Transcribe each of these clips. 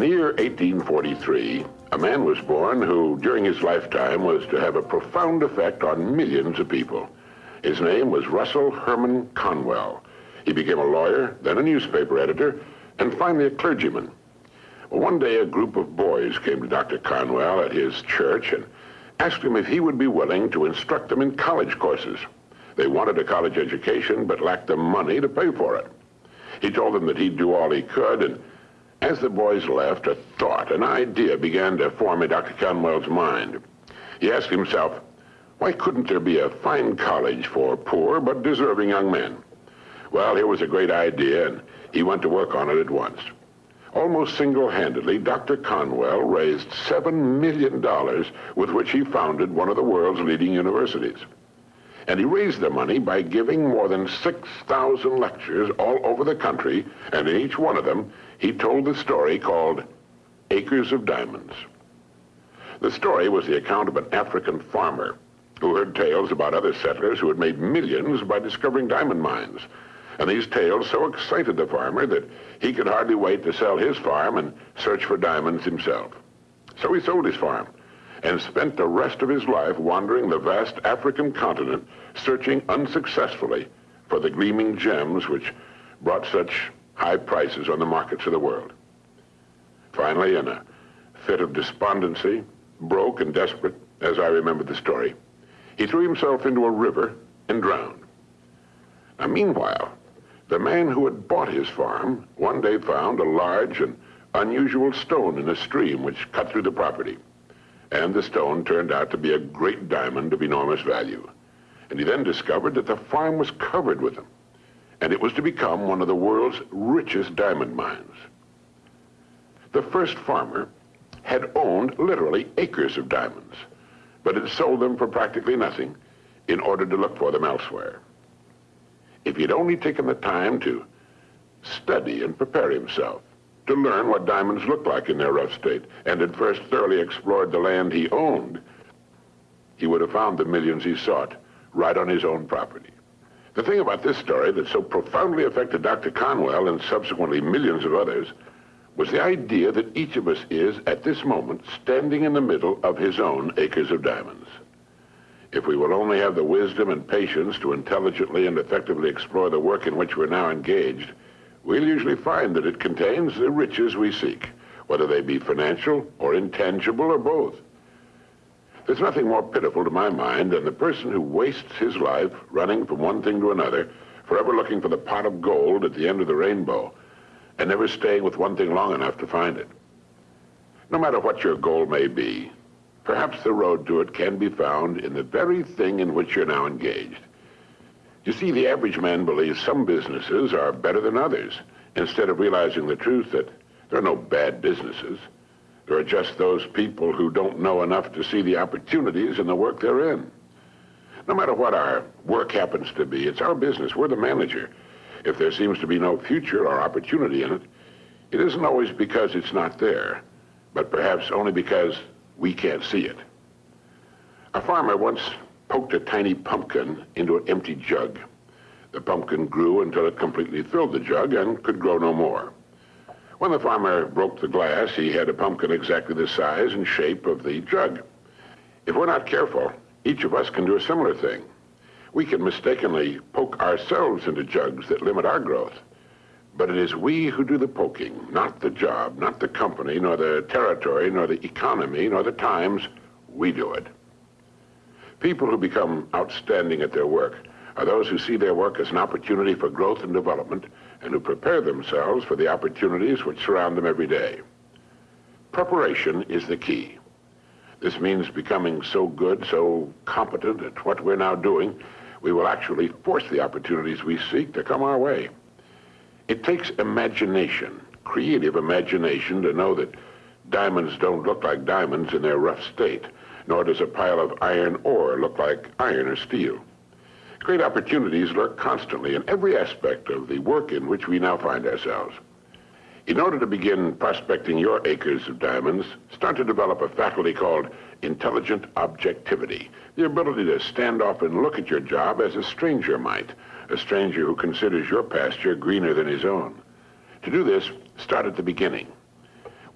In the year 1843, a man was born who, during his lifetime, was to have a profound effect on millions of people. His name was Russell Herman Conwell. He became a lawyer, then a newspaper editor, and finally a clergyman. One day, a group of boys came to Dr. Conwell at his church and asked him if he would be willing to instruct them in college courses. They wanted a college education, but lacked the money to pay for it. He told them that he'd do all he could, and as the boys left, a thought, an idea began to form in Dr. Conwell's mind. He asked himself, why couldn't there be a fine college for poor but deserving young men? Well, here was a great idea, and he went to work on it at once. Almost single-handedly, Dr. Conwell raised $7 million with which he founded one of the world's leading universities. And he raised the money by giving more than 6,000 lectures all over the country, and in each one of them, he told the story called Acres of Diamonds. The story was the account of an African farmer who heard tales about other settlers who had made millions by discovering diamond mines. And these tales so excited the farmer that he could hardly wait to sell his farm and search for diamonds himself. So he sold his farm and spent the rest of his life wandering the vast African continent, searching unsuccessfully for the gleaming gems which brought such high prices on the markets of the world. Finally, in a fit of despondency, broke and desperate, as I remember the story, he threw himself into a river and drowned. Now, meanwhile, the man who had bought his farm one day found a large and unusual stone in a stream which cut through the property and the stone turned out to be a great diamond of enormous value. And he then discovered that the farm was covered with them, and it was to become one of the world's richest diamond mines. The first farmer had owned literally acres of diamonds, but had sold them for practically nothing in order to look for them elsewhere. If he'd only taken the time to study and prepare himself, to learn what diamonds looked like in their rough state, and had first thoroughly explored the land he owned, he would have found the millions he sought right on his own property. The thing about this story that so profoundly affected Dr. Conwell and subsequently millions of others was the idea that each of us is, at this moment, standing in the middle of his own acres of diamonds. If we will only have the wisdom and patience to intelligently and effectively explore the work in which we're now engaged, we'll usually find that it contains the riches we seek, whether they be financial or intangible or both. There's nothing more pitiful to my mind than the person who wastes his life running from one thing to another, forever looking for the pot of gold at the end of the rainbow, and never staying with one thing long enough to find it. No matter what your goal may be, perhaps the road to it can be found in the very thing in which you're now engaged. You see, the average man believes some businesses are better than others, instead of realizing the truth that there are no bad businesses. There are just those people who don't know enough to see the opportunities in the work they're in. No matter what our work happens to be, it's our business. We're the manager. If there seems to be no future or opportunity in it, it isn't always because it's not there, but perhaps only because we can't see it. A farmer once poked a tiny pumpkin into an empty jug. The pumpkin grew until it completely filled the jug and could grow no more. When the farmer broke the glass, he had a pumpkin exactly the size and shape of the jug. If we're not careful, each of us can do a similar thing. We can mistakenly poke ourselves into jugs that limit our growth. But it is we who do the poking, not the job, not the company, nor the territory, nor the economy, nor the times. We do it. People who become outstanding at their work are those who see their work as an opportunity for growth and development and who prepare themselves for the opportunities which surround them every day. Preparation is the key. This means becoming so good, so competent at what we're now doing, we will actually force the opportunities we seek to come our way. It takes imagination, creative imagination, to know that diamonds don't look like diamonds in their rough state nor does a pile of iron ore look like iron or steel. Great opportunities lurk constantly in every aspect of the work in which we now find ourselves. In order to begin prospecting your acres of diamonds, start to develop a faculty called intelligent objectivity, the ability to stand off and look at your job as a stranger might, a stranger who considers your pasture greener than his own. To do this, start at the beginning.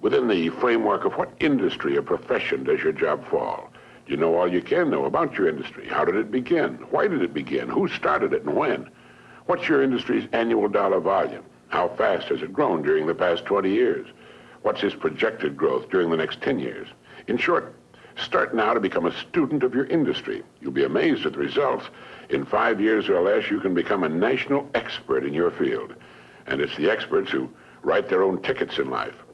Within the framework of what industry or profession does your job fall? Do you know all you can know about your industry? How did it begin? Why did it begin? Who started it and when? What's your industry's annual dollar volume? How fast has it grown during the past 20 years? What's its projected growth during the next 10 years? In short, start now to become a student of your industry. You'll be amazed at the results. In five years or less, you can become a national expert in your field. And it's the experts who write their own tickets in life.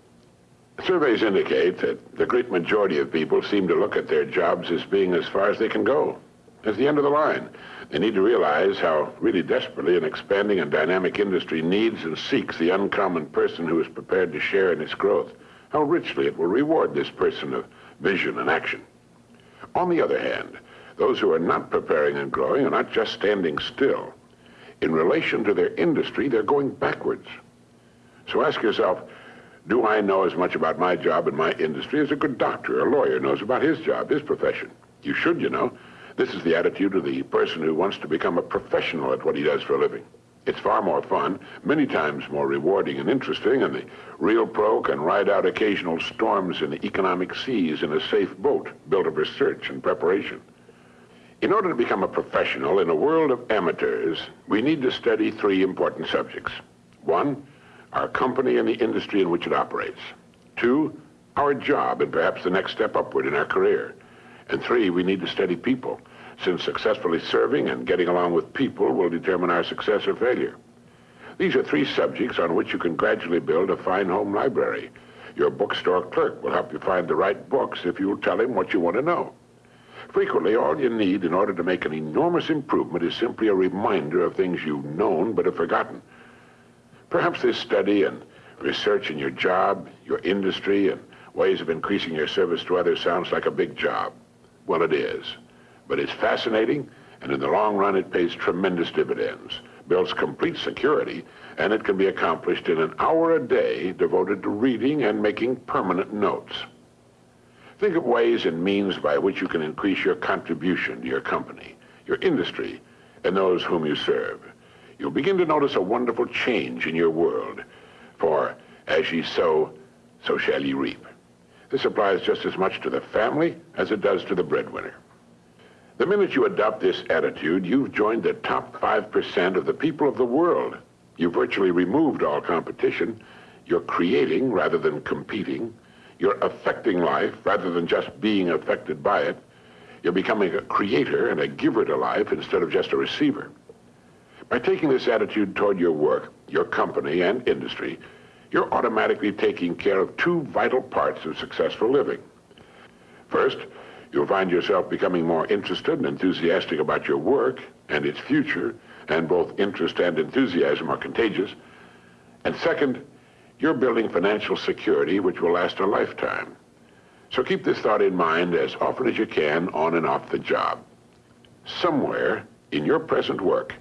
Surveys indicate that the great majority of people seem to look at their jobs as being as far as they can go, as the end of the line. They need to realize how really desperately an expanding and dynamic industry needs and seeks the uncommon person who is prepared to share in its growth, how richly it will reward this person of vision and action. On the other hand, those who are not preparing and growing are not just standing still. In relation to their industry, they're going backwards. So ask yourself, do I know as much about my job and my industry as a good doctor or lawyer knows about his job, his profession? You should, you know. This is the attitude of the person who wants to become a professional at what he does for a living. It's far more fun, many times more rewarding and interesting, and the real pro can ride out occasional storms in the economic seas in a safe boat built of research and preparation. In order to become a professional in a world of amateurs, we need to study three important subjects. One, our company and the industry in which it operates. Two, our job and perhaps the next step upward in our career. And three, we need to study people, since successfully serving and getting along with people will determine our success or failure. These are three subjects on which you can gradually build a fine home library. Your bookstore clerk will help you find the right books if you'll tell him what you want to know. Frequently, all you need in order to make an enormous improvement is simply a reminder of things you've known but have forgotten. Perhaps this study and research in your job, your industry, and ways of increasing your service to others sounds like a big job. Well, it is. But it's fascinating, and in the long run, it pays tremendous dividends, builds complete security, and it can be accomplished in an hour a day devoted to reading and making permanent notes. Think of ways and means by which you can increase your contribution to your company, your industry, and those whom you serve you'll begin to notice a wonderful change in your world. For as ye sow, so shall ye reap. This applies just as much to the family as it does to the breadwinner. The minute you adopt this attitude, you've joined the top 5% of the people of the world. You've virtually removed all competition. You're creating rather than competing. You're affecting life rather than just being affected by it. You're becoming a creator and a giver to life instead of just a receiver. By taking this attitude toward your work, your company, and industry, you're automatically taking care of two vital parts of successful living. First, you'll find yourself becoming more interested and enthusiastic about your work and its future, and both interest and enthusiasm are contagious. And second, you're building financial security which will last a lifetime. So keep this thought in mind as often as you can on and off the job. Somewhere in your present work,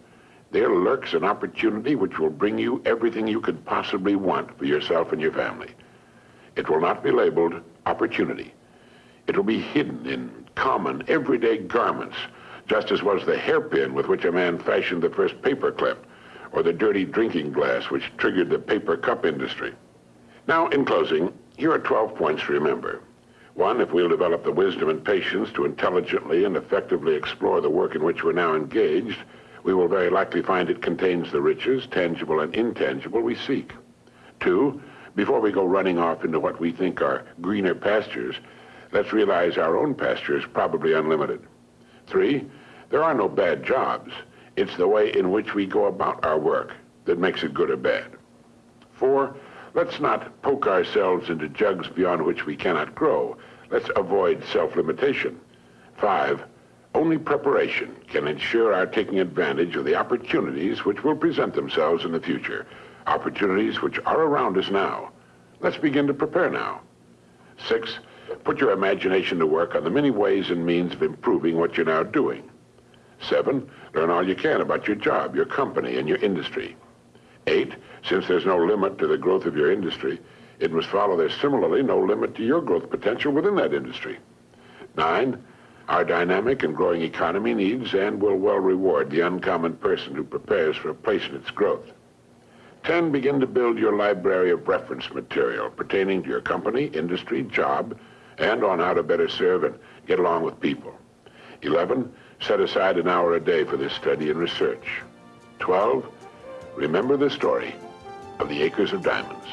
there lurks an opportunity which will bring you everything you could possibly want for yourself and your family. It will not be labeled opportunity. It will be hidden in common, everyday garments, just as was the hairpin with which a man fashioned the first paperclip, or the dirty drinking glass which triggered the paper cup industry. Now, in closing, here are 12 points to remember. One, if we'll develop the wisdom and patience to intelligently and effectively explore the work in which we're now engaged, we will very likely find it contains the riches, tangible and intangible, we seek. Two, before we go running off into what we think are greener pastures, let's realize our own pasture is probably unlimited. Three, there are no bad jobs. It's the way in which we go about our work that makes it good or bad. Four, let's not poke ourselves into jugs beyond which we cannot grow. Let's avoid self-limitation. Five, only preparation can ensure our taking advantage of the opportunities which will present themselves in the future, opportunities which are around us now. Let's begin to prepare now. Six, put your imagination to work on the many ways and means of improving what you're now doing. Seven, learn all you can about your job, your company, and your industry. Eight, since there's no limit to the growth of your industry, it must follow there's similarly no limit to your growth potential within that industry. Nine, our dynamic and growing economy needs and will well reward the uncommon person who prepares for a place in its growth. 10. Begin to build your library of reference material pertaining to your company, industry, job, and on how to better serve and get along with people. 11. Set aside an hour a day for this study and research. 12. Remember the story of the Acres of Diamonds.